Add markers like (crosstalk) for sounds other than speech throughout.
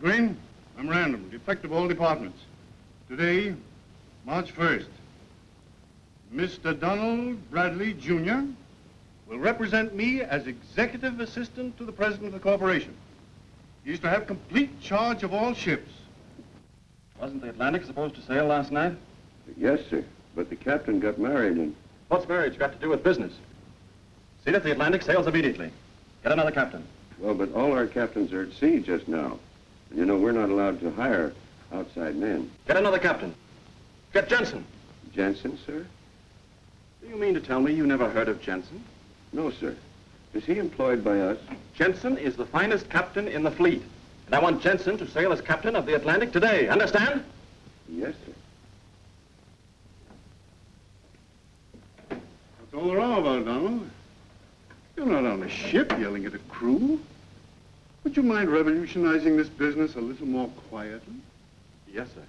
Miss Green, memorandum, effective of all departments. Today, March 1st, Mr. Donald Bradley, Jr. will represent me as executive assistant to the president of the corporation. He's to have complete charge of all ships. Wasn't the Atlantic supposed to sail last night? Yes, sir. But the captain got married and... What's marriage got to do with business? See that the Atlantic sails immediately. Get another captain. Well, but all our captains are at sea just now. You know, we're not allowed to hire outside men. Get another captain. Get Jensen. Jensen, sir? Do you mean to tell me you never heard of Jensen? No, sir. Is he employed by us? Jensen is the finest captain in the fleet. And I want Jensen to sail as captain of the Atlantic today. Understand? Yes, sir. What's all the row about, Donald? You're not on a ship yelling at a crew. Would you mind revolutionizing this business a little more quietly? Yes, sir.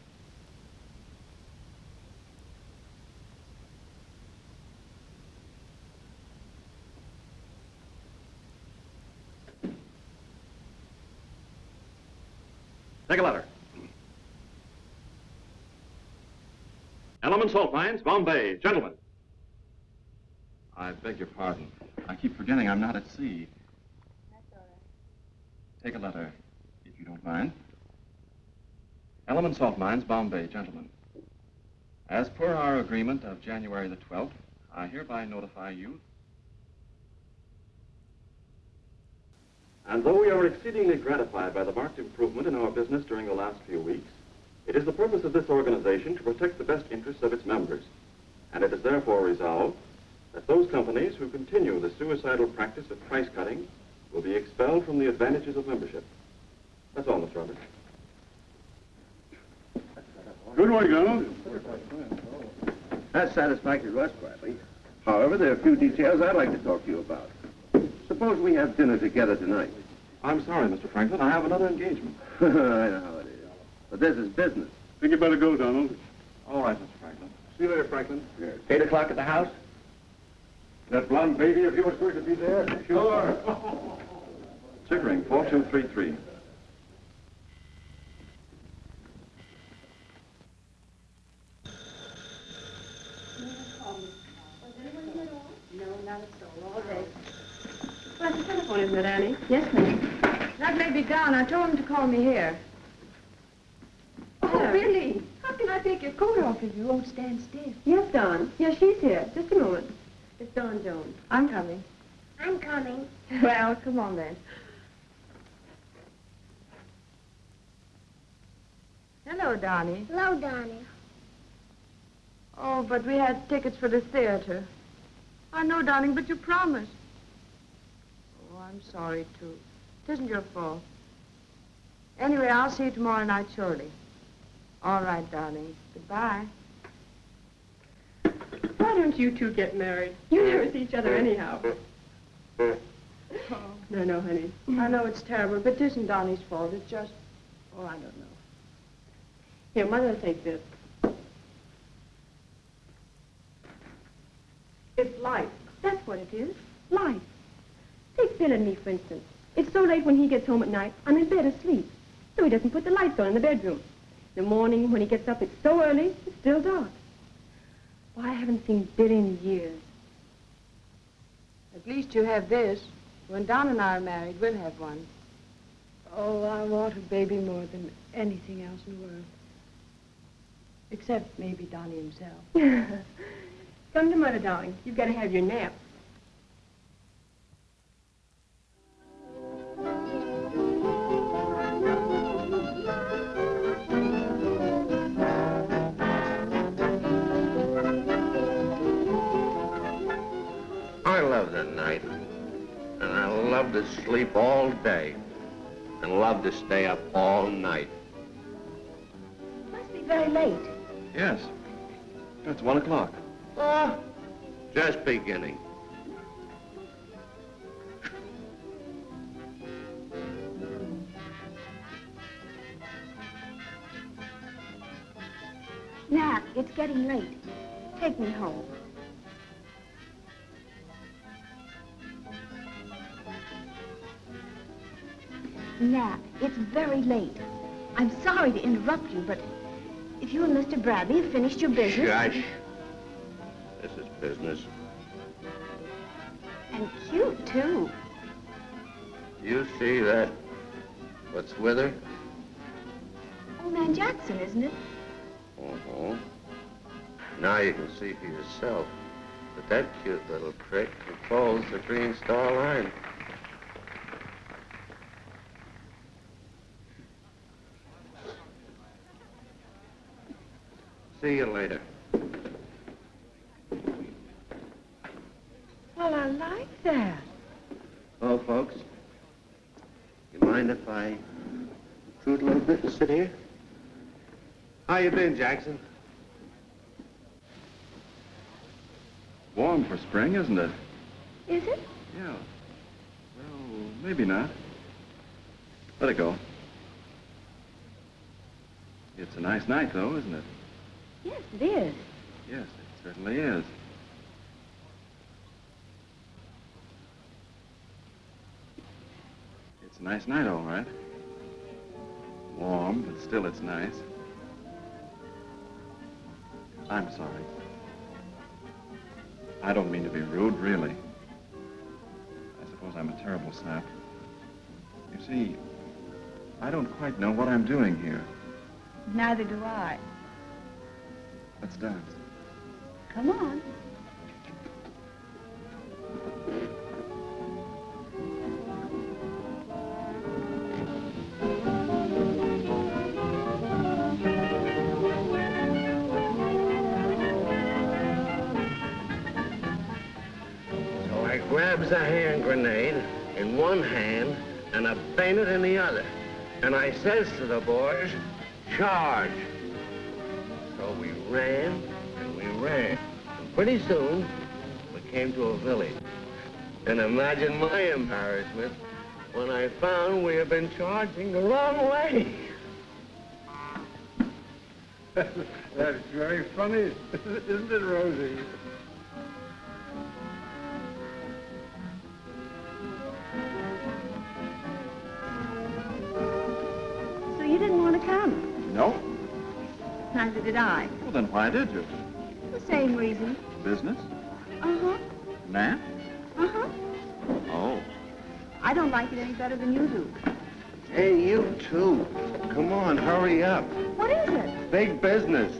Take a letter. Element Salt Mines, Bombay. Gentlemen. I beg your pardon. I keep forgetting I'm not at sea. Take a letter, if you don't mind. Element Salt Mines, Bombay, gentlemen. As per our agreement of January the 12th, I hereby notify you. And though we are exceedingly gratified by the marked improvement in our business during the last few weeks, it is the purpose of this organization to protect the best interests of its members. And it is therefore resolved that those companies who continue the suicidal practice of price cutting will be expelled from the advantages of membership. That's all, Mr. Roberts. Good work, Donald. That's satisfactory to us, Bradley. However, there are a few details I'd like to talk to you about. Suppose we have dinner together tonight. I'm sorry, Mr. Franklin. I have another engagement. (laughs) I know how it is. But this is business. Think you better go, Donald. All right, Mr. Franklin. See you later, Franklin. Yes. Eight o'clock at the house? That blonde baby of yours going to be there? Sure. Chickering, 4233. No, not at all. All day. Well, the telephone, isn't it, Annie? Yes, ma'am. That may be down. I told him to call me here. Oh, really? How can I take your coat off if you won't stand still? Yes, Don. Yes, she's here. Just a moment. It's Don Jones. I'm coming. I'm coming. (laughs) Well, come on then. Hello, Donnie. Hello, Donnie. Oh, but we had tickets for the theater. I know, darling, but you promised. Oh, I'm sorry, too. It isn't your fault. Anyway, I'll see you tomorrow night, surely. All right, darling. Goodbye. Why don't you two get married? You never see each other anyhow. Oh. No, no, honey. I know it's terrible, but it isn't Donnie's fault. It's just, oh, I don't know. Here, Mother, take this. It's life. That's what it is. Life. Take Bill and me, for instance. It's so late when he gets home at night, I'm in bed asleep. So he doesn't put the lights on in the bedroom. In the morning, when he gets up, it's so early, it's still dark. Why, I haven't seen Bill in years. At least you have this. When Don and I are married, we'll have one. Oh, I want a baby more than anything else in the world. Except maybe Donnie himself. (laughs) Come to Mother, darling. You've got to have your nap. The night. And I love to sleep all day. And love to stay up all night. Must be very late. Yes. It's one o'clock. Oh, just beginning. Nat, it's getting late. Take me home. Nat, it's very late. I'm sorry to interrupt you, but if you and Mr. Bradley have finished your business... Shush. This is business. And cute, too. You see that? What's with her? Old man Jackson, isn't it? Uh-huh. Now you can see for yourself that that cute little prick controls the Green Star Line. See you later. Well, I like that. Oh, folks, you mind if I intrude a little bit and sit here? How you been, Jackson? Warm for spring, isn't it? Is it? Yeah. Well, maybe not. Let it go. It's a nice night, though, isn't it? Yes, it is. Yes, it certainly is. It's a nice night, all right. Warm, but still it's nice. I'm sorry. I don't mean to be rude, really. I suppose I'm a terrible sap. You see, I don't quite know what I'm doing here. Neither do I. Let's dance. Come on. So I grabs a hand grenade in one hand and a bayonet in the other. And I says to the boys, charge. So we ran and we ran. And pretty soon, we came to a village. And imagine my embarrassment when I found we had been charging the wrong way. (laughs) That's very funny, (laughs) isn't it, Rosie? Neither did I. Well, then why did you? The same reason. Business? Uh-huh. Nat? Uh-huh. Oh. I don't like it any better than you do. Hey, you too. Come on, hurry up. What is it? Big business.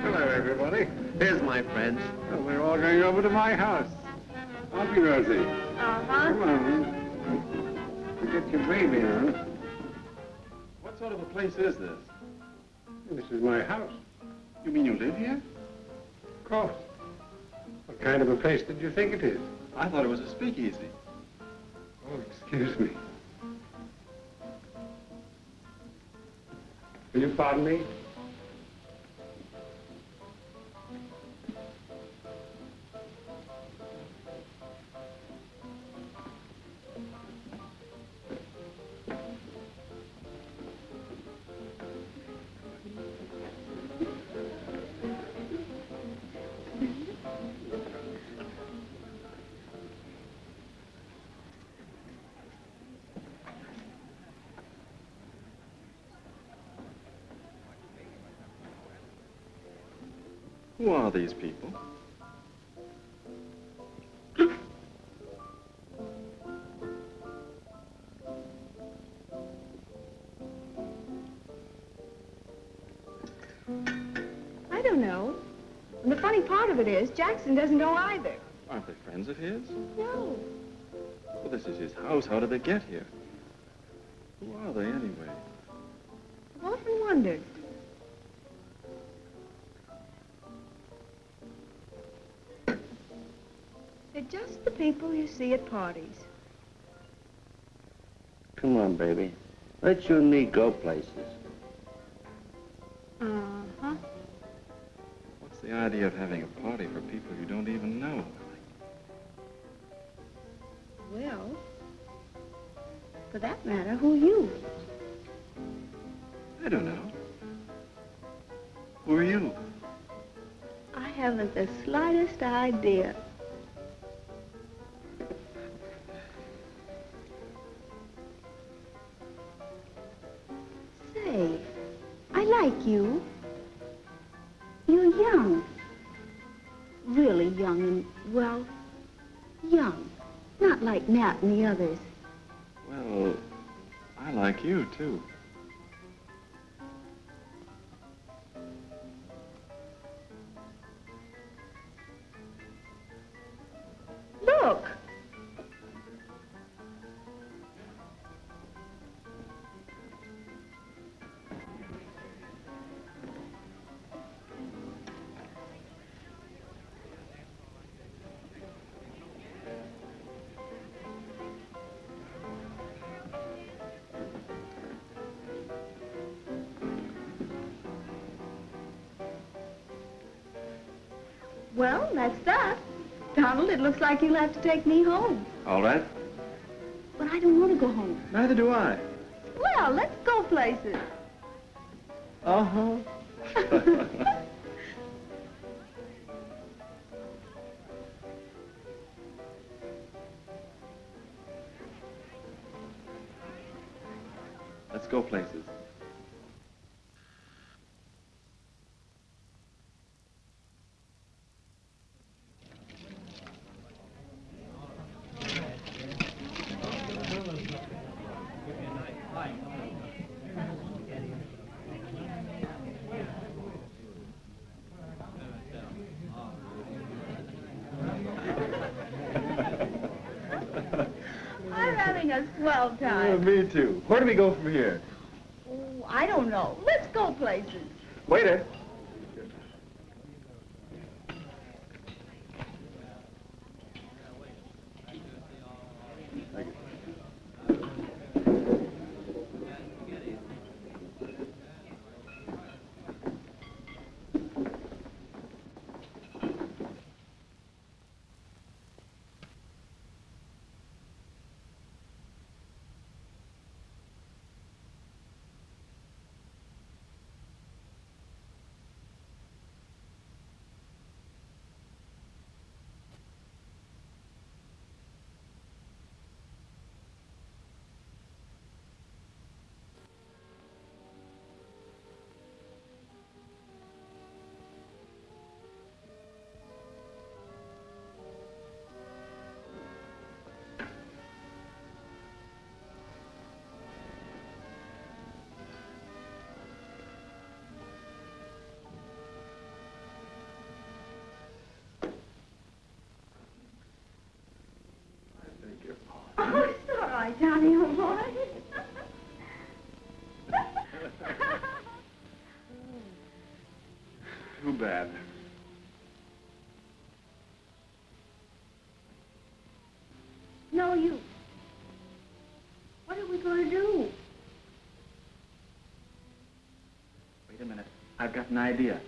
Hello, everybody. Here's my friends. Well, we're all going over to my house. Aren't we, Rosie? Uh-huh. Come on. You get your baby on. What sort of a place is this? This is my house. You mean you live here? Of course. What kind of a place did you think it is? I thought it was a speakeasy. Oh, excuse me. Will you pardon me? Who are these people? I don't know. And the funny part of it is, Jackson doesn't know either. Aren't they friends of his? No. Well, this is his house. How did they get here? Who are they, anyway? I've often wondered. The people you see at parties. Come on, baby. Let you and me go places. Uh-huh. What's the idea of having a party for people you don't even know? Well, for that matter, who are you? I don't know. Who are you? I have haven't the slightest idea. And the others. Well, I like you, too. It looks like you'll have to take me home. All right. But I don't want to go home. Neither do I. Well, let's go places. Uh-huh. (laughs) Let's go places. I'm having a swell Yeah, time. me too. Where do we go from here? Right, Johnny, old boy. Too bad. no, you. What are we going to do? Wait a minute. I've got an idea.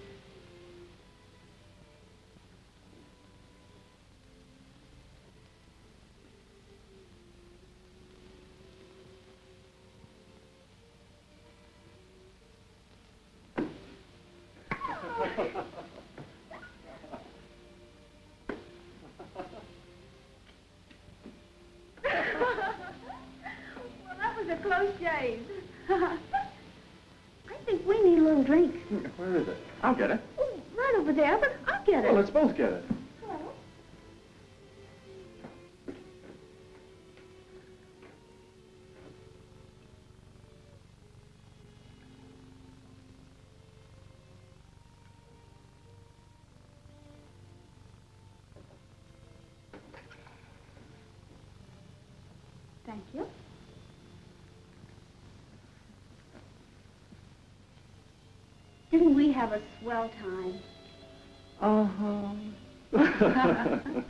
well, that was a close shave. I think we need a little drink. Where is it? I'll get it. Oh, right over there, but I'll get it. Well, let's both get it. Have a swell time? Uh-huh. (laughs)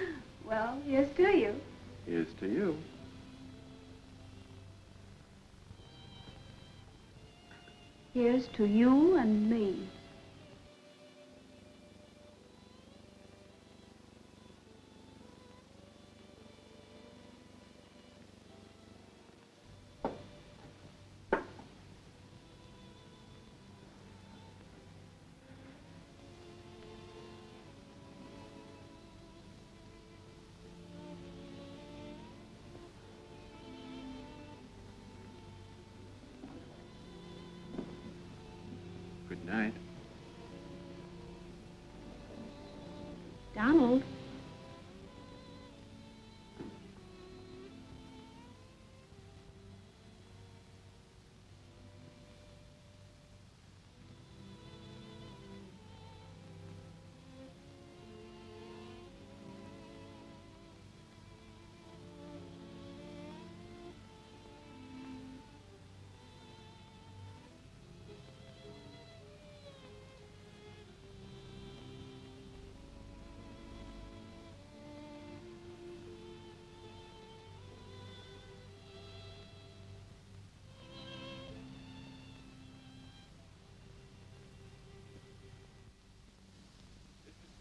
(laughs) well, here's to you. Here's to you. Here's to you and me.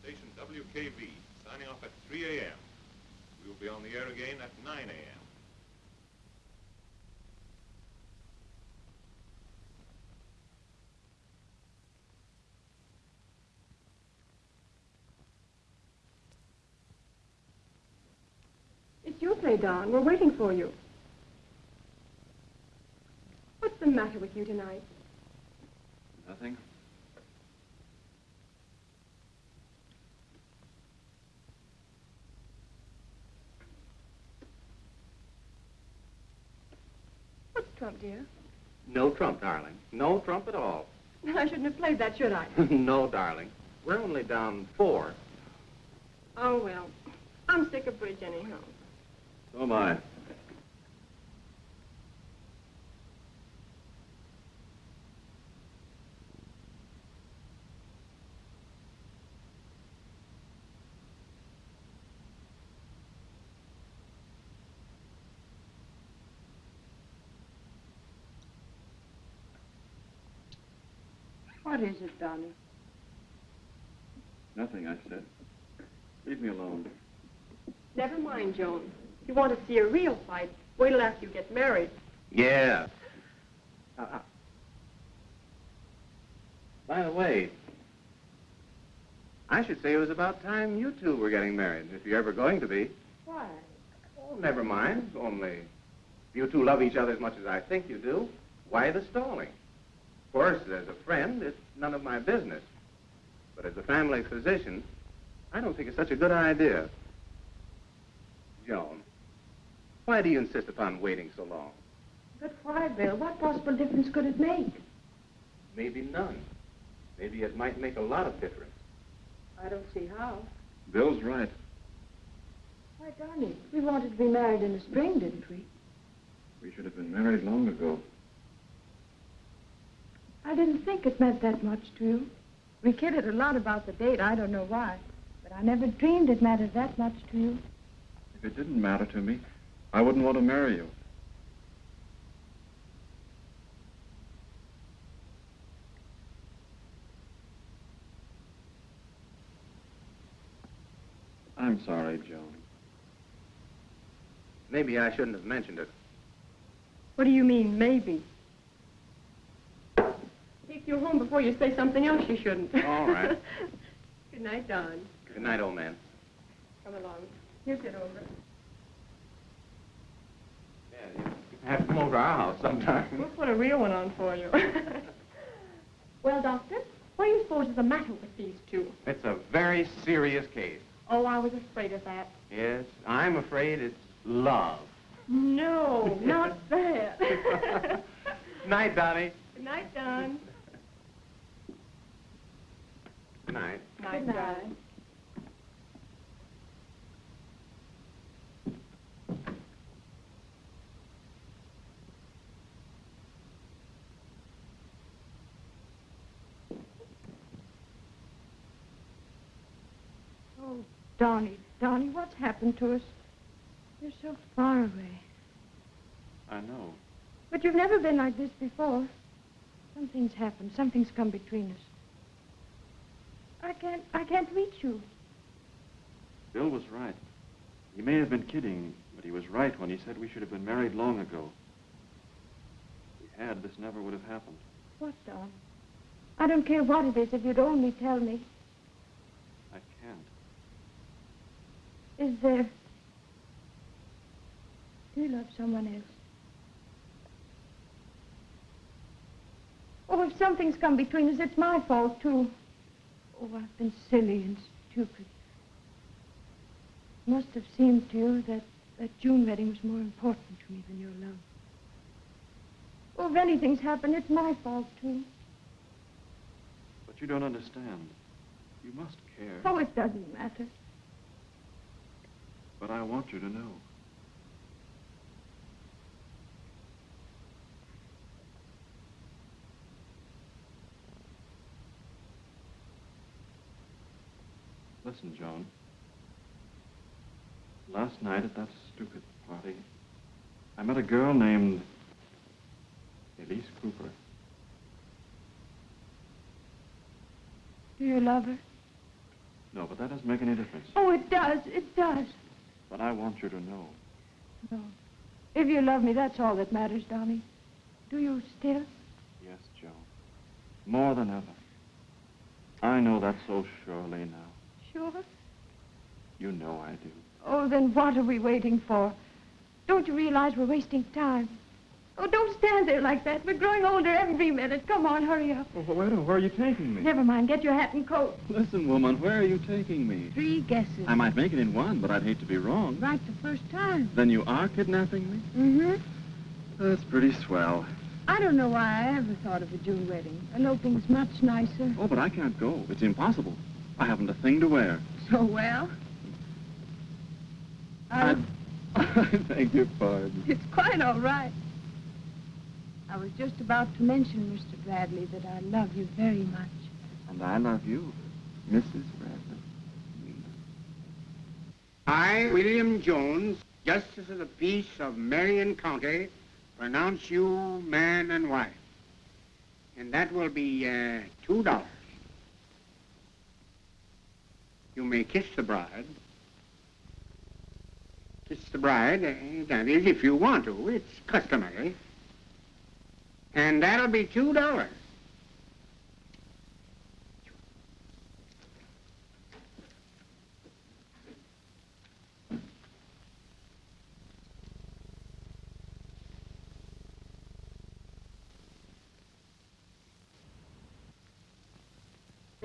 Station WKV, signing off at 3 a.m. We will be on the air again at 9 a.m. It's your play, Don. We're waiting for you. What's the matter with you tonight? Nothing? What's Trump, dear? No trump, darling. No trump at all. I shouldn't have played that, should I? (laughs) no, darling. We're only down four. Oh, well. I'm sick of bridge anyhow. So am I. What is it, Donnie? Nothing, I said. Leave me alone. Never mind, Joan. If you want to see a real fight, wait till after you get married. Yeah. Uh, uh. By the way, I should say it was about time you two were getting married, if you're ever going to be. Why? Oh, never mind. Only, if you two love each other as much as I think you do, why the stalling? Of course, as a friend, it's none of my business. But as a family physician, I don't think it's such a good idea. Joan, why do you insist upon waiting so long? But why, Bill? What possible difference could it make? Maybe none. Maybe it might make a lot of difference. I don't see how. Bill's right. Why, Donnie, we wanted to be married in the spring, didn't we? We should have been married long ago. I didn't think it meant that much to you. We kidded a lot about the date. I don't know why. But I never dreamed it mattered that much to you. If it didn't matter to me, I wouldn't want to marry you. I'm sorry, Joan. Maybe I shouldn't have mentioned it. What do you mean, maybe? You home before you say something else you shouldn't. All right. (laughs) Good night, Don. Good night, old man. Come along. You sit over. Yeah, you have to come over to our house sometime. We'll put a real one on for you. (laughs) well, Doctor, what do you suppose is the matter with these two? It's a very serious case. Oh, I was afraid of that. Yes, I'm afraid it's love. No, not (laughs) that. Night, Donnie. Good night, Don. Good night. Night, Good night. Oh, Donnie, Donnie, what's happened to us? You're so far away. I know. But you've never been like this before. Something's happened. Something's come between us. I can't, I can't reach you. Bill was right. He may have been kidding, but he was right when he said we should have been married long ago. If we had, this never would have happened. What, Don? I don't care what it is if you'd only tell me. I can't. Is there... Do you love someone else? Oh, if something's come between us, it's my fault, too. Oh, I've been silly and stupid. It must have seemed to you that that June wedding was more important to me than your love. Oh, if anything's happened, it's my fault, too. But you don't understand. You must care. Oh, it doesn't matter. But I want you to know. Listen, Joan. Last night at that stupid party, I met a girl named Elise Cooper. Do you love her? No, but that doesn't make any difference. Oh, it does. It does. But I want you to know. No. If you love me, that's all that matters, Donnie. Do you still? Yes, Joan. More than ever. I know that so surely now. Sure. You know I do. Oh, then what are we waiting for? Don't you realize we're wasting time? Oh, don't stand there like that. We're growing older every minute. Come on, hurry up. Oh, wait, where are you taking me? Never mind. Get your hat and coat. Listen, woman, where are you taking me? Three guesses. I might make it in one, but I'd hate to be wrong. Right the first time. Then you are kidnapping me? Mm-hmm. That's pretty swell. I don't know why I ever thought of a June wedding. Eloping's much nicer. Oh, but I can't go. It's impossible. I haven't a thing to wear. So well? I... I beg your pardon. It's quite all right. I was just about to mention, Mr. Bradley, that I love you very much. And I love you, Mrs. Bradley. I, William Jones, Justice of the Peace of Marion County, pronounce you man and wife. And that will be uh, $2. You may kiss the bride. Kiss the bride, eh, that is, if you want to. It's customary. And that'll be $2.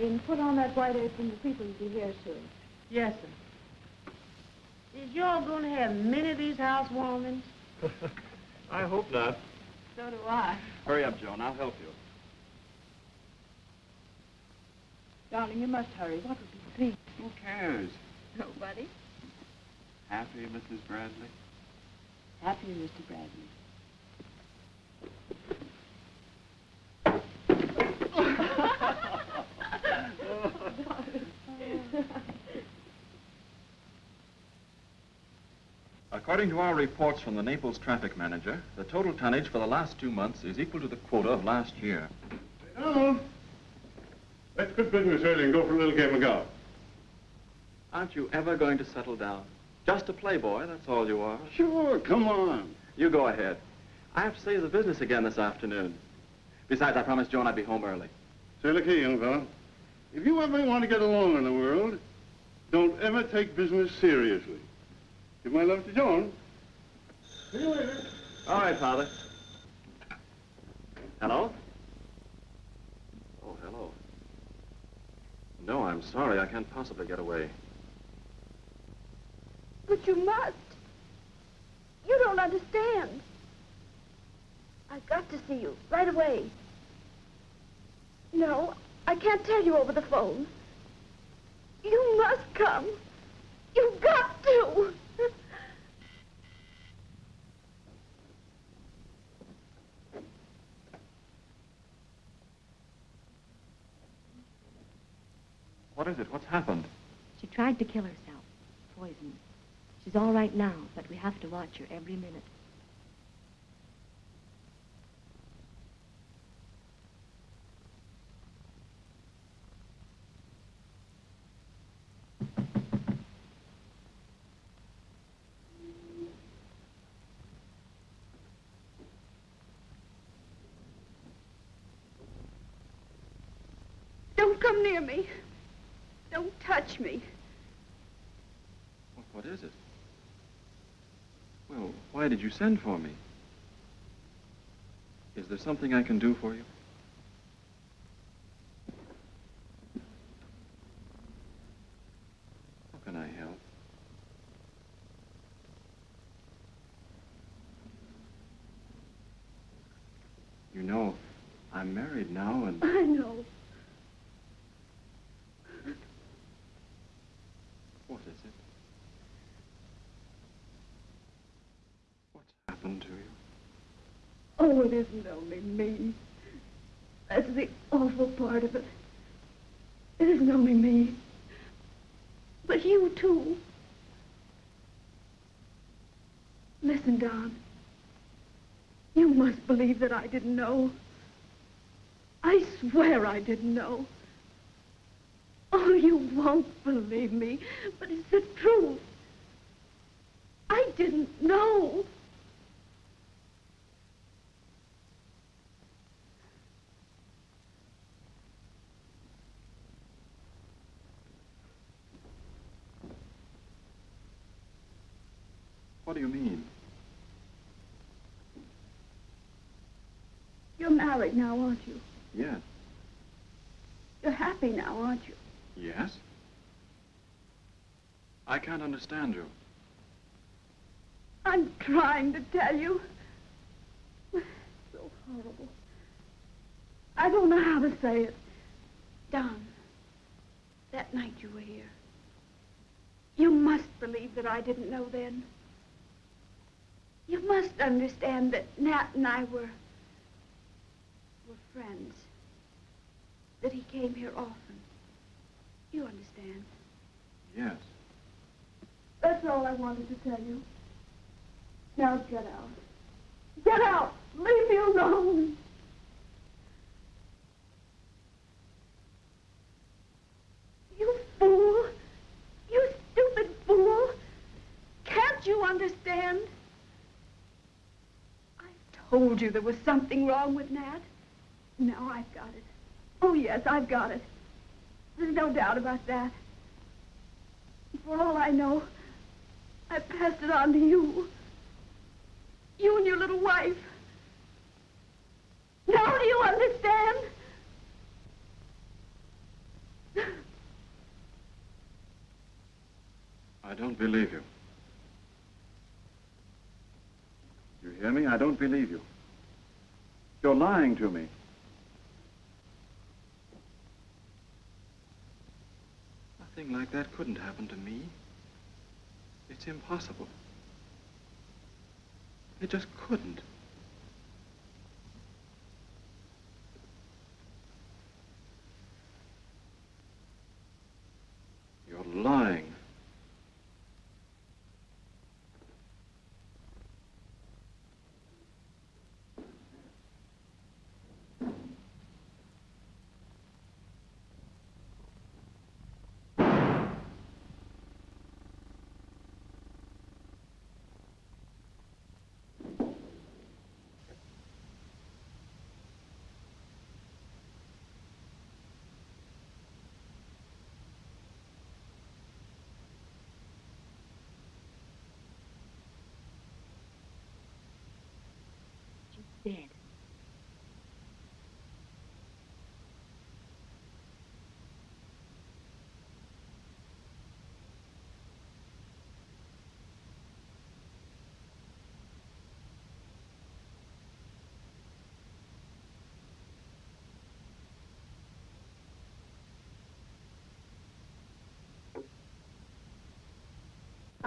And put on that white apron. The people will be here soon. Yes, sir. Is y'all going to have many of these housewarmings? (laughs) I hope not. So do I. Hurry up, Joan. I'll help you. Darling, you must hurry. What would be please? Who cares? Nobody. Happy, Mrs. Bradley? Happy, Mr. Bradley. According to our reports from the Naples traffic manager, the total tonnage for the last two months is equal to the quota of last year. Donald, let's quit business early and go for a little game of golf. Aren't you ever going to settle down? Just a playboy, that's all you are. Sure, come on. You go ahead. I have to save the business again this afternoon. Besides, I promised Joan I'd be home early. Say, look here, young fella. If you ever want to get along in the world, don't ever take business seriously. Give my love to Joan. See you later. All right, Father. Hello? Oh, hello. No, I'm sorry. I can't possibly get away. But you must. You don't understand. I've got to see you right away. No, I can't tell you over the phone. You must come. You've got to. What is it? What's happened? She tried to kill herself. Poison. She's all right now, but we have to watch her every minute. Don't come near me. Me. What is it? Well, why did you send for me? Is there something I can do for you? How can I help? You know, I'm married now, and I know. what is it? What's happened to you? Oh, it isn't only me. That's the awful part of it. It isn't only me. But you, too. Listen, Don. You must believe that I didn't know. I swear I didn't know. Oh, you won't believe me, but it's the truth. I didn't know. What do you mean? You're married now, aren't you? Yes. You're happy now, aren't you? Yes? I can't understand you. I'm trying to tell you. So horrible. I don't know how to say it. Don, that night you were here. You must believe that I didn't know then. You must understand that Nat and I were were friends. That he came here often. You understand? Yes. That's all I wanted to tell you. Now get out. Get out! Leave me alone! You fool! You stupid fool! Can't you understand? I told you there was something wrong with Nat. Now I've got it. Oh, yes, I've got it. There's no doubt about that. For all I know, I passed it on to you. You and your little wife. Now do you understand? I don't believe you. You hear me? I don't believe you. You're lying to me. Nothing like that couldn't happen to me. It's impossible. It just couldn't. You're lying. Dead.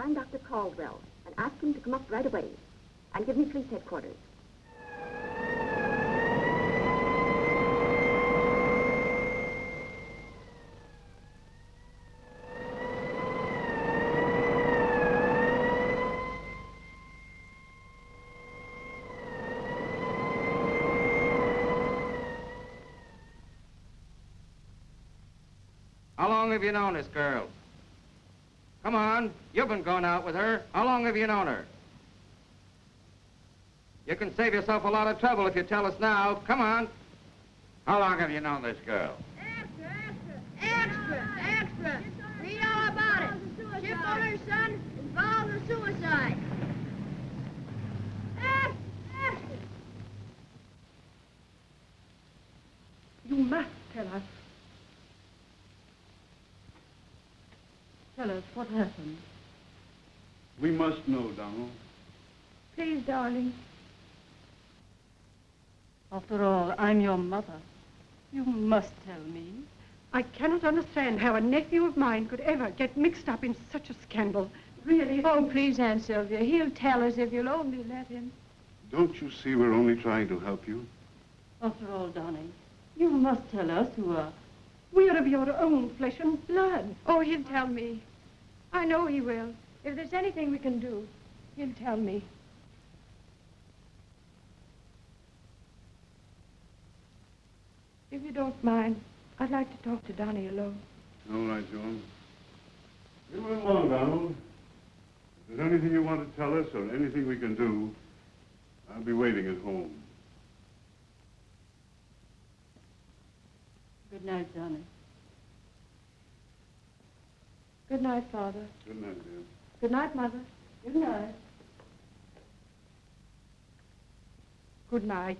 Find Dr. Caldwell and ask him to come up right away. And give me police headquarters. How long have you known this girl? Come on, you've been going out with her. How long have you known her? You can save yourself a lot of trouble if you tell us now. Come on. How long have you known this girl? Extra, extra. extra, extra. Read all about it. Ship owner's son involved in suicide. Extra, extra. You must tell us. Tell us what happened. We must know, Donald. Please, darling. After all, I'm your mother. You must tell me. I cannot understand how a nephew of mine could ever get mixed up in such a scandal. Really. Oh, please, Aunt Sylvia. He'll tell us if you'll only let him. Don't you see we're only trying to help you? After all, darling, you must tell us who are. We are of your own flesh and blood. Oh, he'll tell me. I know he will. If there's anything we can do, he'll tell me. If you don't mind, I'd like to talk to Donnie alone. All right, Joan. You run along, Donald. If there's anything you want to tell us or anything we can do, I'll be waiting at home. Good night, Donnie. Good night, Father. Good night, dear. Good night, Mother. Good night. Good night.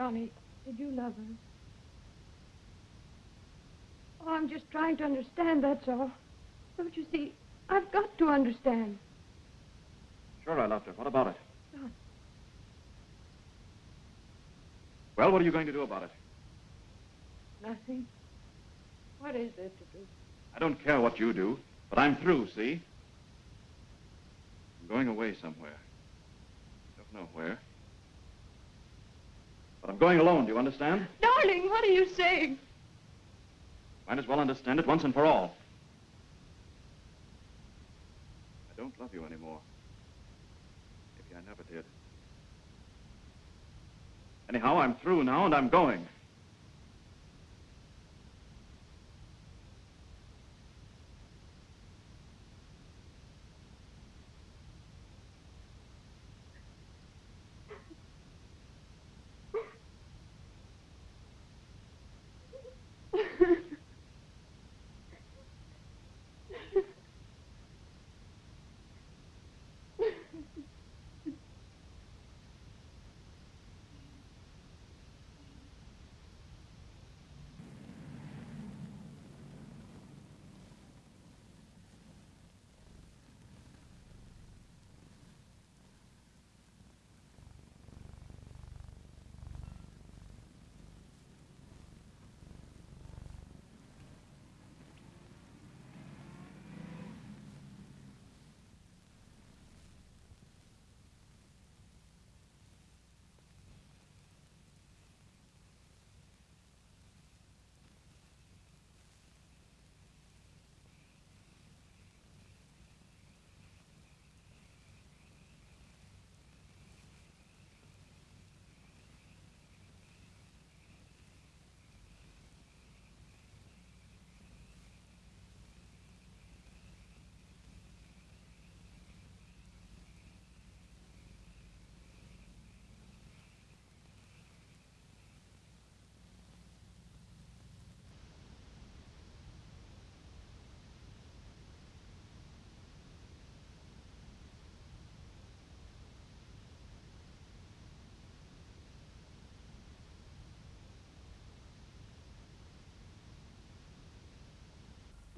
Donnie, did you love her? Oh, I'm just trying to understand, that's all. Don't you see? I've got to understand. Sure, I loved her. What about it? Don. Well, what are you going to do about it? Nothing. What is there to do? I don't care what you do, but I'm through, see? I'm going away somewhere. Don't know where. But I'm going alone, do you understand? Darling, what are you saying? Might as well understand it once and for all. I don't love you anymore. Maybe I never did. Anyhow, I'm through now and I'm going.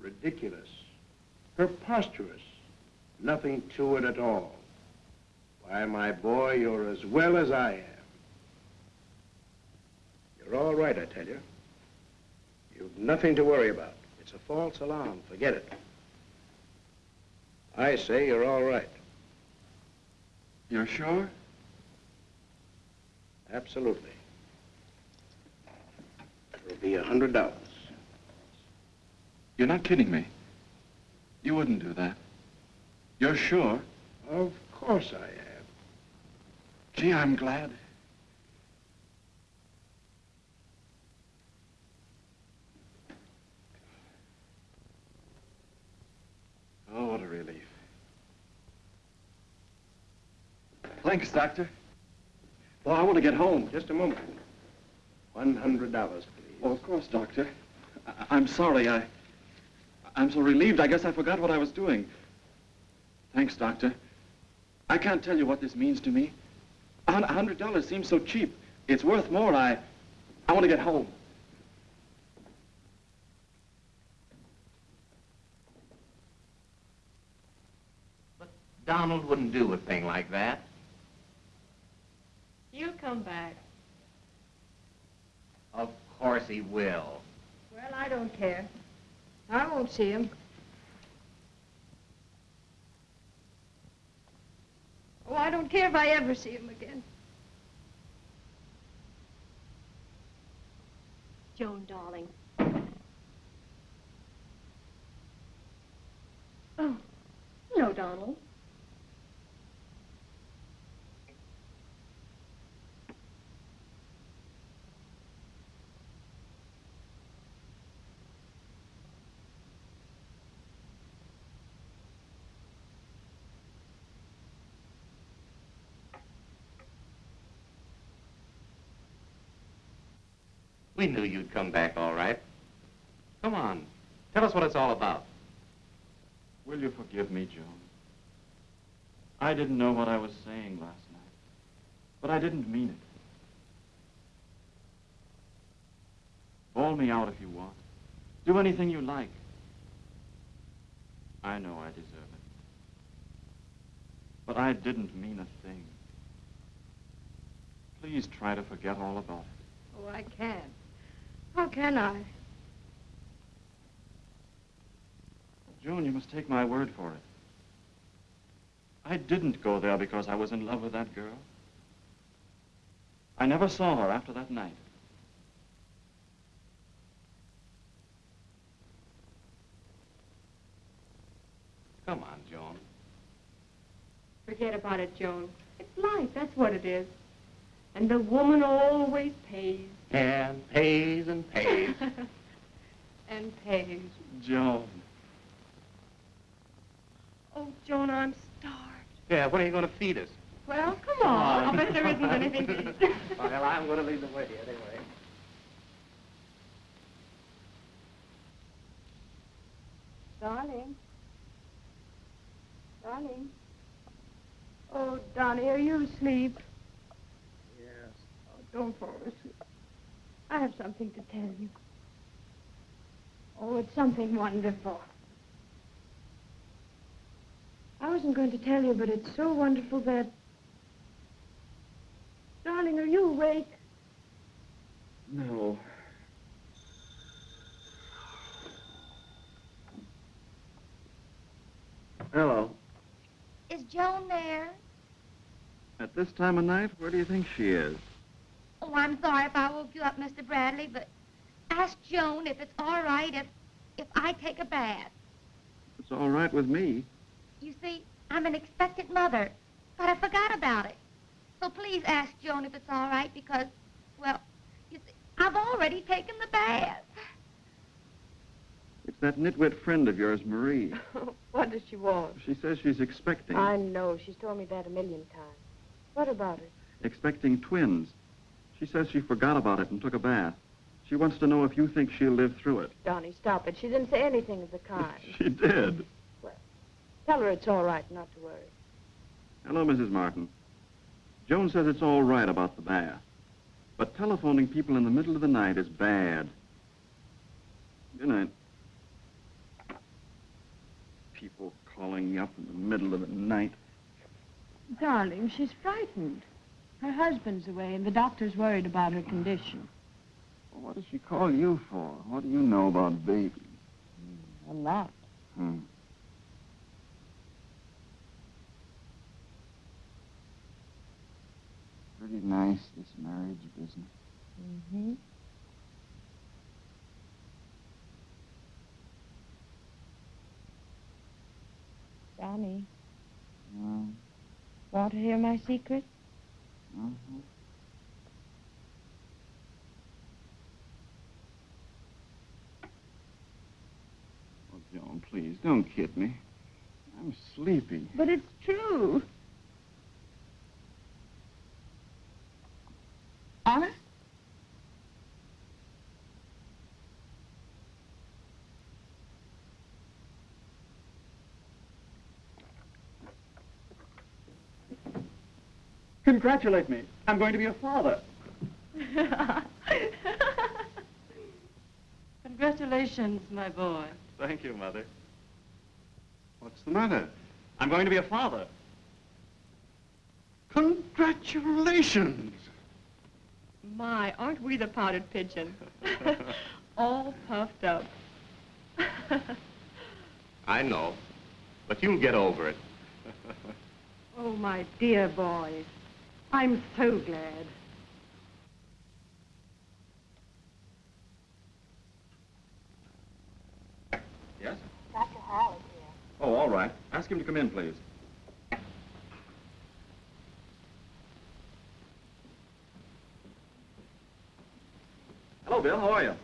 Ridiculous. Preposterous. Nothing to it at all. Why, my boy, you're as well as I am. You're all right, I tell you. You've nothing to worry about. It's a false alarm. Forget it. I say you're all right. You're sure? Absolutely. It'll be a hundred dollars. You're not kidding me. You wouldn't do that. You're sure? Of course I am. Gee, I'm glad. Oh, what a relief. Thanks, Doctor. Well, I want to get home. Just a moment. One hundred dollars, please. Oh, of course, Doctor. I I'm sorry. I, I'm so relieved. I guess I forgot what I was doing. Thanks, Doctor. I can't tell you what this means to me. A hundred dollars seems so cheap. It's worth more. I, I want to get home. But Donald wouldn't do a thing like that. He'll come back. Of course he will. Well, I don't care. I won't see him. Oh, I don't care if I ever see him again. Joan, darling. Oh, no, Donald. We knew you'd come back all right. Come on. Tell us what it's all about. Will you forgive me, Joan? I didn't know what I was saying last night, but I didn't mean it. Bawl me out if you want. Do anything you like. I know I deserve it. But I didn't mean a thing. Please try to forget all about it. Oh, I can't. How can I? Joan, you must take my word for it. I didn't go there because I was in love with that girl. I never saw her after that night. Come on, Joan. Forget about it, Joan. It's life, that's what it is. And the woman always pays. And pays and pays. (laughs) and pays. Joan. Oh, Joan, I'm starved. yeah, when are you going to feed us? Well, come on. I'll bet there isn't anything to eat. (laughs) well, I'm going to lead the way anyway. Darling. Darling. Oh, Donnie, are you asleep? Yes. Oh, don't fall asleep. I have something to tell you. Oh, it's something wonderful. I wasn't going to tell you, but it's so wonderful that... Darling, are you awake? No. Hello. Is Joan there? At this time of night, where do you think she is? Oh, I'm sorry if I woke you up, Mr. Bradley, but ask Joan if it's all right if, if I take a bath. It's all right with me. You see, I'm an expectant mother, but I forgot about it. So please ask Joan if it's all right because, well, you see, I've already taken the bath. It's that nitwit friend of yours, Marie. (laughs) what does she want? She says she's expecting. I know. She's told me that a million times. What about it? Expecting twins. She says she forgot about it and took a bath. She wants to know if you think she'll live through it. Donnie, stop it. She didn't say anything of the kind. (laughs) She did. Well, tell her it's all right, not to worry. Hello, Mrs. Martin. Joan says it's all right about the bath. But telephoning people in the middle of the night is bad. Good night. People calling you up in the middle of the night. Darling, she's frightened. Her husband's away, and the doctor's worried about her condition. Well, what does she call you for? What do you know about babies? A lot. Hmm. Pretty nice, this marriage business. Mm-hmm. Johnny. Yeah. want to hear my secret? Uh-huh. Oh, Joan, please, don't kid me. I'm sleepy. But it's true. Congratulate me. I'm going to be a father. (laughs) Congratulations, my boy. Thank you, Mother. What's the matter? I'm going to be a father. Congratulations! My, aren't we the pouter pigeon? (laughs) All puffed up. I know, but you'll get over it. Oh, my dear boy. I'm so glad. Yes? Dr. Hall is here. Oh, all right. Ask him to come in, please. Hello, Bill. How are you?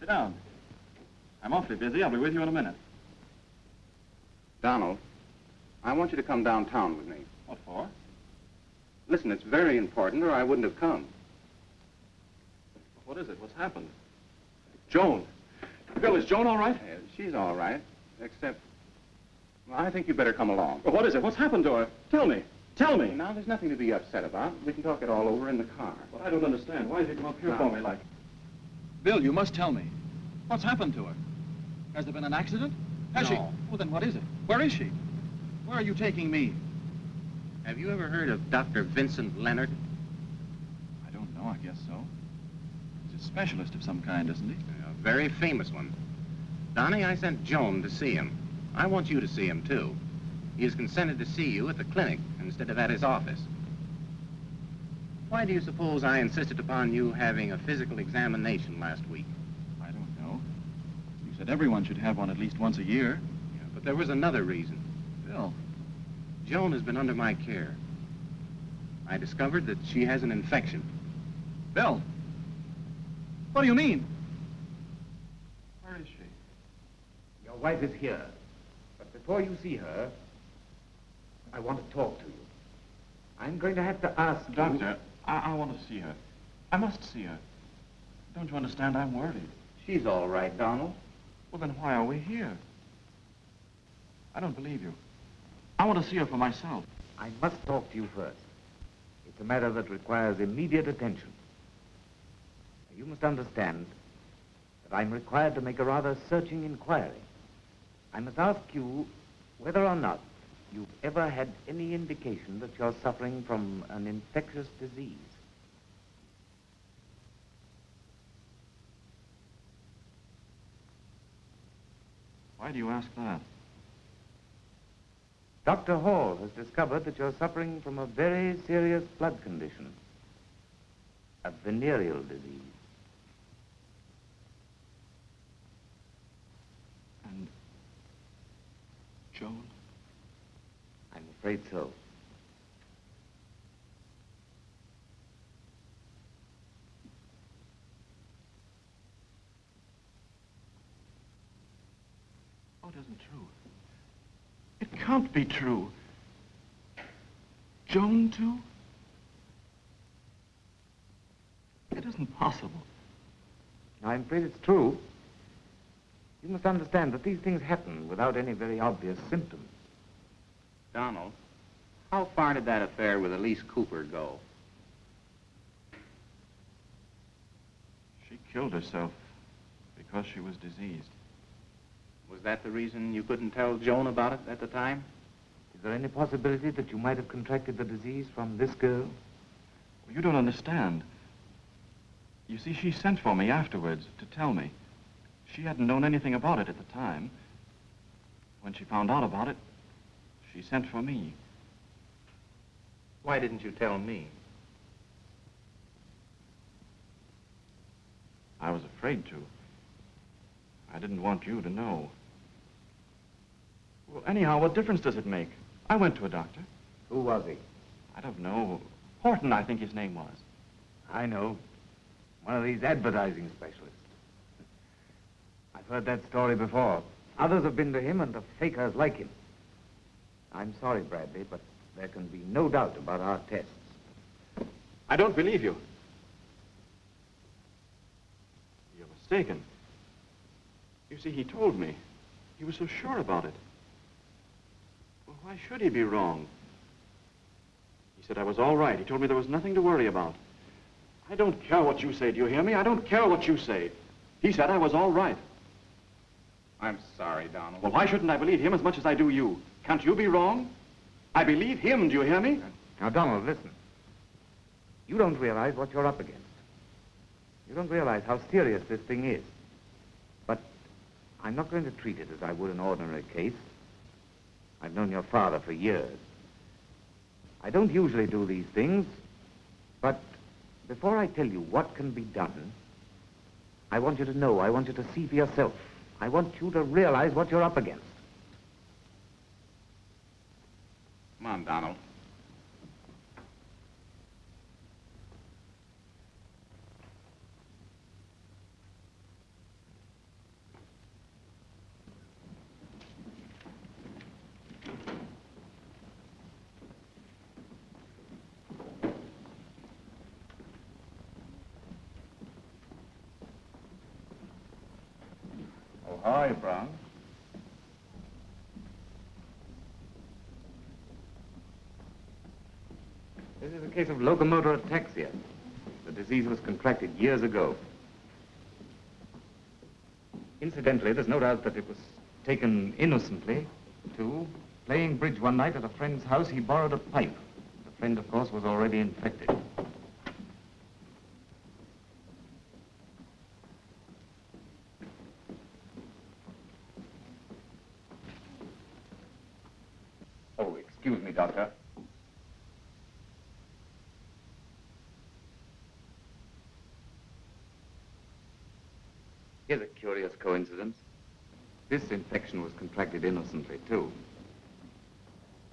Sit down. I'm awfully busy. I'll be with you in a minute. Donald, I want you to come downtown with me. What for? Listen, it's very important, or I wouldn't have come. What is it? What's happened? Joan. Bill, is Joan all right? Uh, she's all right, except... Well, I think you better come along. Well, what is it? What's happened to her? Tell me. Tell me. Now, there's nothing to be upset about. We can talk it all over in the car. Well, I don't understand. Why did you come up here Now- for me like... Bill, you must tell me. What's happened to her? Has there been an accident? Has she? No. Well, then what is it? Where is she? Where are you taking me? Have you ever heard of Dr. Vincent Leonard? I don't know. I guess so. He's a specialist of some kind, isn't he? A very famous one. Donnie, I sent Joan to see him. I want you to see him, too. He has consented to see you at the clinic instead of at his office. Why do you suppose I insisted upon you having a physical examination last week? I don't know. You said everyone should have one at least once a year. Yeah, but there was another reason. Bill. Joan has been under my care. I discovered that she has an infection. Bill. What do you mean? Where is she? Your wife is here. But before you see her, I want to talk to you. I'm going to have to ask you... Doctor, I, I want to see her. I must see her. Don't you understand? I'm worried. She's all right, Donald. Well, then why are we here? I don't believe you. I want to see her for myself. I must talk to you first. It's a matter that requires immediate attention. You must understand that I'm required to make a rather searching inquiry. I must ask you whether or not you've ever had any indication that you're suffering from an infectious disease. Why do you ask that? Dr. Hall has discovered that you're suffering from a very serious blood condition, a venereal disease. And Joan? I'm afraid so. Oh, it isn't true. It can't be true. Joan, too? It isn't possible. I'm afraid it's true. You must understand that these things happen without any very obvious symptoms. Donald, how far did that affair with Elise Cooper go? She killed herself because she was diseased. Was that the reason you couldn't tell Joan about it at the time? Is there any possibility that you might have contracted the disease from this girl? Well, you don't understand. You see, she sent for me afterwards to tell me. She hadn't known anything about it at the time. When she found out about it, she sent for me. Why didn't you tell me? I was afraid to. I didn't want you to know. Well, anyhow, what difference does it make? I went to a doctor. Who was he? I don't know. Horton, I think his name was. I know. One of these advertising specialists. I've heard that story before. Others have been to him and the fakers like him. I'm sorry, Bradley, but there can be no doubt about our tests. I don't believe you. You're mistaken. You see, he told me. He was so sure about it. Well, why should he be wrong? He He said I was all right. He told me there was nothing to worry about. I don't care what you say, do you hear me? I don't care what you say. He said I was all right. I'm sorry, Donald. Well, why shouldn't I believe him as much as I do you? Can't you be wrong? I believe him, do you hear me? Now, Donald, listen. You don't realize what you're up against. You don't realize how serious this thing is. But I'm not going to treat it as I would an ordinary case. I've known your father for years. I don't usually do these things, but before I tell you what can be done, I want you to know, I want you to see for yourself. I want you to realize what you're up against. Come on, Donald. Oh, how are you, Brown? This is a case of locomotor ataxia. The disease was contracted years ago. Incidentally, there's no doubt that it was taken innocently, too. Playing bridge one night at a friend's house, he borrowed a pipe. The friend, of course, was already infected. Oh, excuse me, Doctor. Here's a curious coincidence. This infection contracted innocently, too.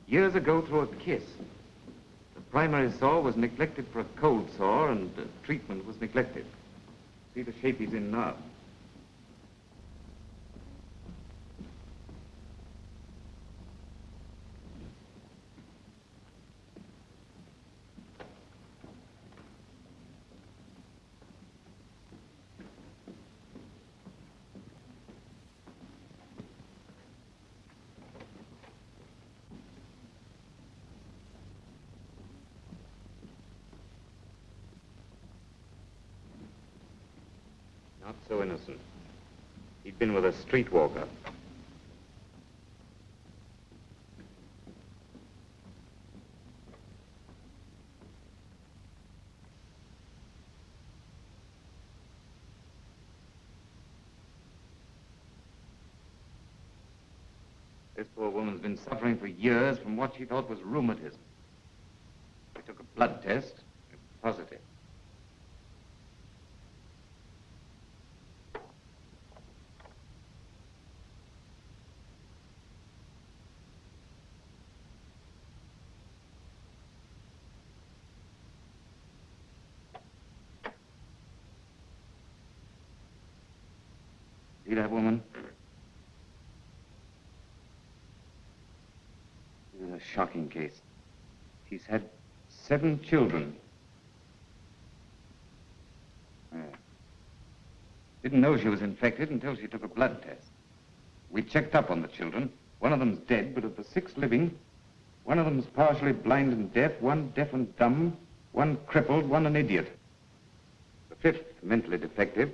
Years ago, through a kiss. The primary sore was neglected for a cold sore, and uh, treatment was neglected. See the shape he's in now. Not so innocent. He'd been with a streetwalker. This poor woman's been suffering for years from what she thought was rheumatism. We took a blood test. It was positive. See that woman? This is a shocking case. She's had seven children. Yeah. Didn't know she was infected until she took a blood test. We checked up on the children. One of them's dead, but of the six living, one of them's partially blind and deaf, one deaf and dumb, one crippled, one an idiot. The fifth mentally defective,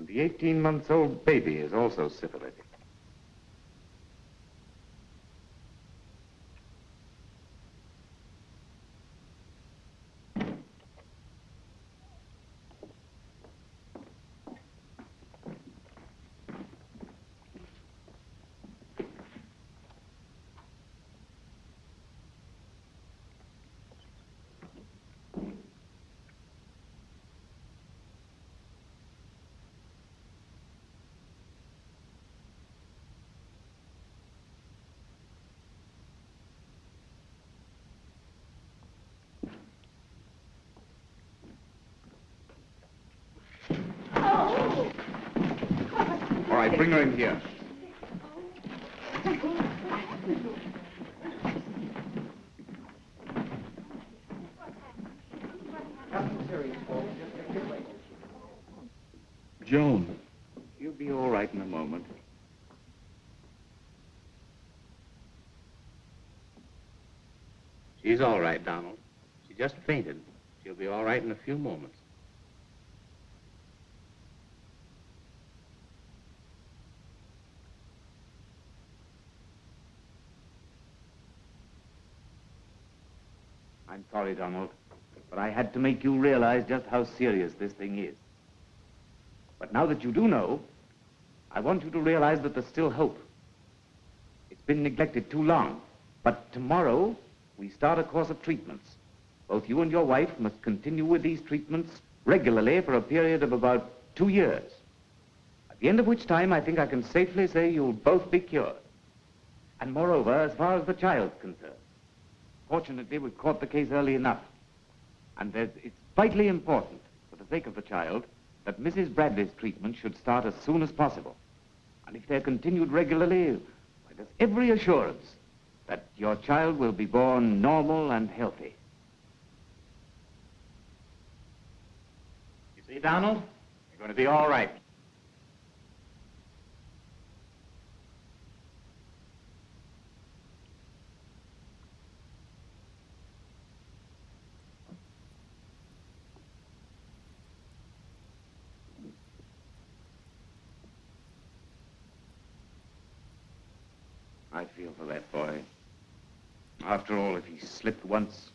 and the 18-month-old baby is also syphilitic. Bring her in here. Joan. You'll be all right in a moment. She's all right, Donald. She just fainted. She'll be all right in a few moments. I'm sorry, Donald, but I had to make you realize just how serious this thing is. But now that you do know, I want you to realize that there's still hope. It's been neglected too long. But tomorrow, we start a course of treatments. Both you and your wife must continue with these treatments regularly for a period of about two years. At the end of which time, I think I can safely say you'll both be cured. And moreover, as far as the child's concerned, fortunately, we caught the case early enough. And it's vitally important, for the sake of the child, that Mrs. Bradley's treatment should start as soon as possible. And if they're continued regularly, why, there's every assurance that your child will be born normal and healthy. You see, Donald? You're going to be all right. I feel for that boy. After all, if he slipped once...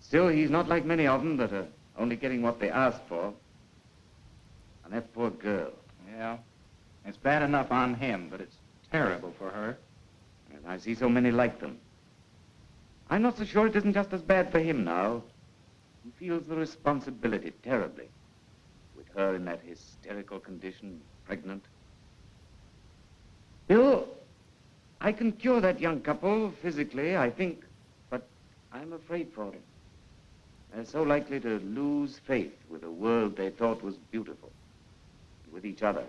Still, he's not like many of them that are only getting what they ask for. And that poor girl. Yeah. It's bad enough on him, but it's terrible for her. And I see so many like them. I'm not so sure it isn't just as bad for him now. He feels the responsibility terribly. With her in that hysterical condition, pregnant. Bill, I can cure that young couple physically, I think, but I'm afraid for them. They're so likely to lose faith with a world they thought was beautiful, with each other.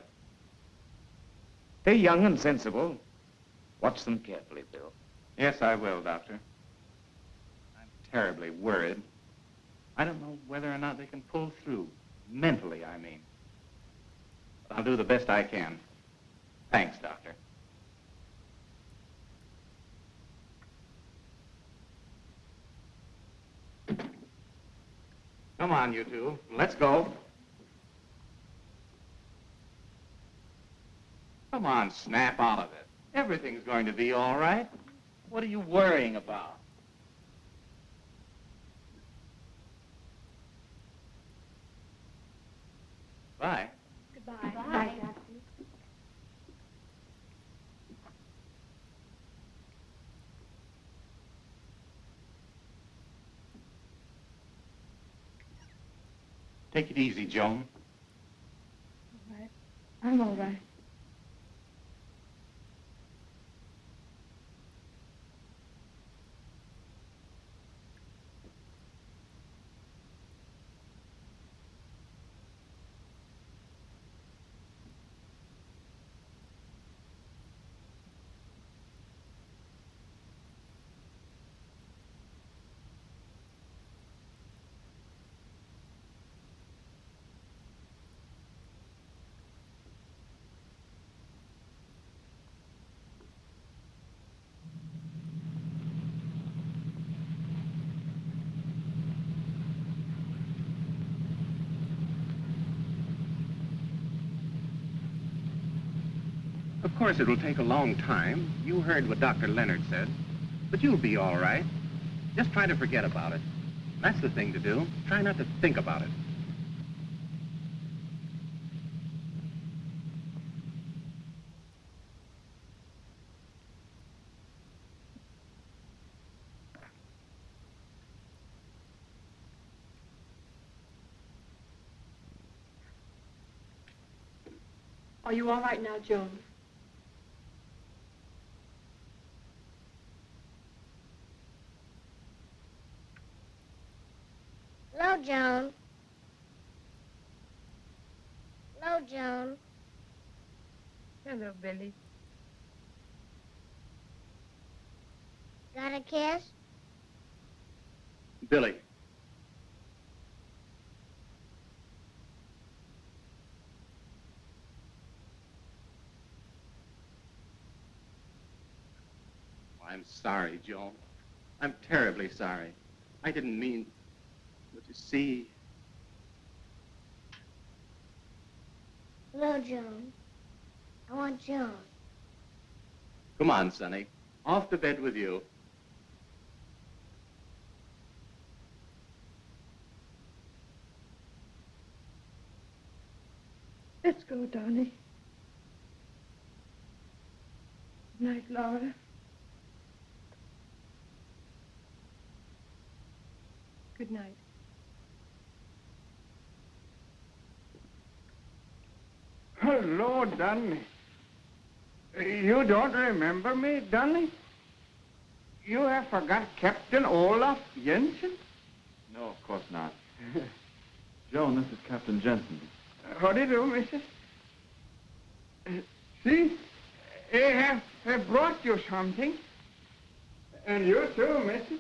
They're young and sensible. Watch them carefully, Bill. Yes, I will, Doctor. I'm terribly worried. I don't know whether or not they can pull through. Mentally, I mean. I'll do the best I can. Thanks, Doctor. Come on, you two. Let's go. Come on, snap out of it. Everything's going to be all right. What are you worrying about? Take it easy, Joan. All right. I'm all right. Course, it'll take a long time. You heard what Dr. Leonard said. But you'll be all right. Just try to forget about it. That's the thing to do. Try not to think about it. Are you all right now, Joan? Hello, Joan. Hello, Joan. Hello, Billy. Got a kiss? Billy. Oh, I'm sorry, Joan. I'm terribly sorry. I didn't mean... But you see... Hello, Joan. I want Joan. Come on, Sonny. Off to bed with you. Let's go, Donnie. Good night, Laura. Good night. Hello, Dunny. You don't remember me, Dunny? You have forgot Captain Olaf Jensen? No, of course not. (laughs) Joan, this is Captain Jensen. How do you do, Mrs.? Uh, see, I have, have brought you something. And you too, Mrs.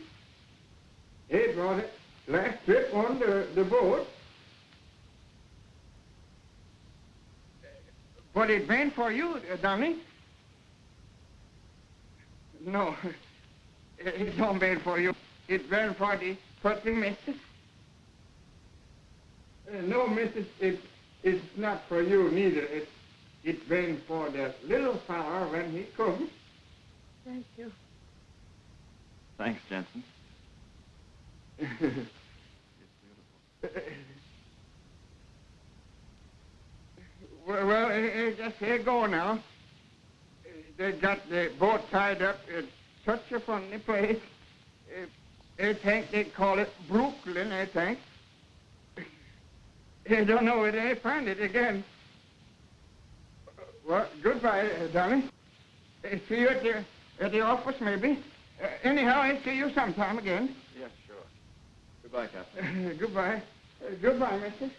He brought it last trip on the, the boat. But it been for you, uh, Donny. No, (laughs) it don't been for you. It been for the pretty missus. Uh, no, missus, it, it's not for you neither. It, it's been for the little fella when he comes. Thank you. Thanks, Jensen. (laughs) Well, well just here go now. They got the boat tied up in such a funny place. Uh, I think they call it Brooklyn, I think. I don't know where they find it again. Well, goodbye, darling. See you at the, at the office, maybe. Uh, anyhow, I'll see you sometime again. Yes, sure. Goodbye, Captain. (laughs) Goodbye. Uh, goodbye, mister.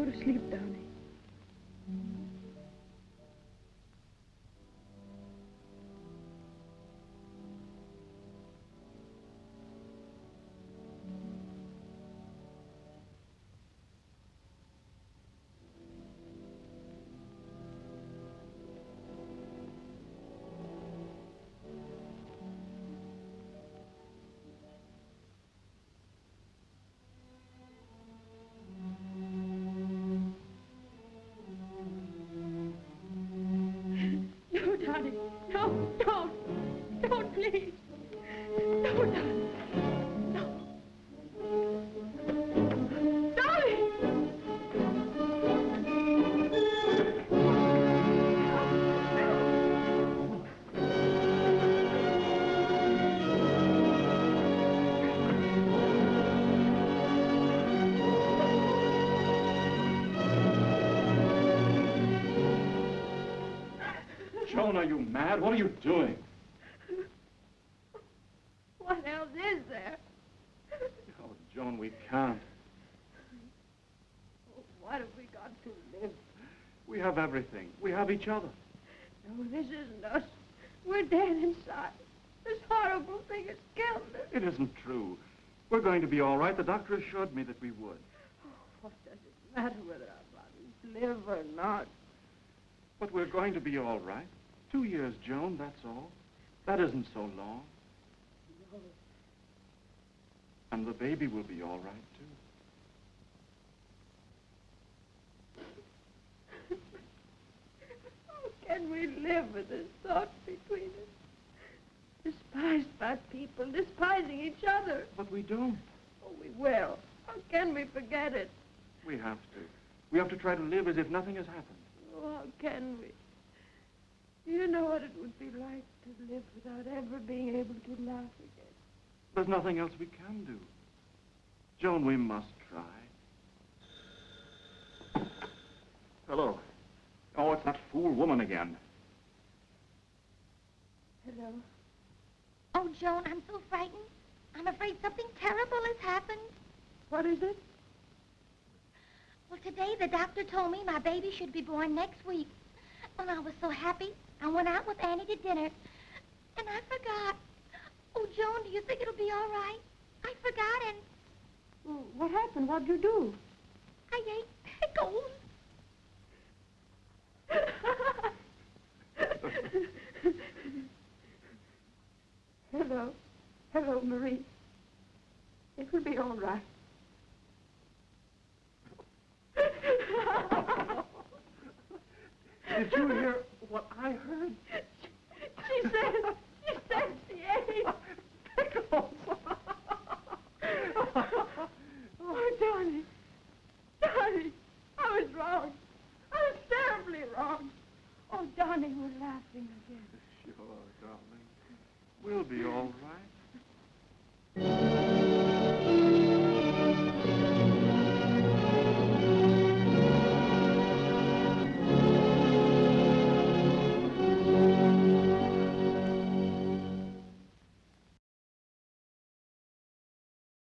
Go to sleep, darling. No, don't. Don't, please. What are you doing? (laughs) What else is there? Oh, Joan, we can't. Oh, what have we got to live? We have everything. We have each other. No, this isn't us. We're dead inside. This horrible thing has killed us. It isn't true. We're going to be all right. The doctor assured me that we would. Oh, what does it matter whether our bodies live or not? But we're going to be all right. Two years, Joan, that's all. That isn't so long. No. And the baby will be all right, too. How can we live with this thought between us? Despised by people, despising each other. But we don't. Oh, we will. How can we forget it? We have to. We have to try to live as if nothing has happened. Oh, how can we? Do you know what it would be like to live without ever being able to laugh again? There's nothing else we can do. Joan, we must try. Hello. Oh, it's that fool woman again. Hello. Oh, Joan, I'm so frightened. I'm afraid something terrible has happened. What is it? Well, today the doctor told me my baby should be born next week. And I was so happy. I went out with Annie to dinner. And I forgot. Oh, Joan, do you think it'll be all right? I forgot and Well, what happened? What'd you do? I ate pickles. Hello. Hello, Marie. It will be all right. Did you hear what I heard. She says, she says she ate pickles. oh, Donny, Donny, I was wrong. I was terribly wrong. Oh, Donny, we're laughing again. Sure, darling. We'll be all right.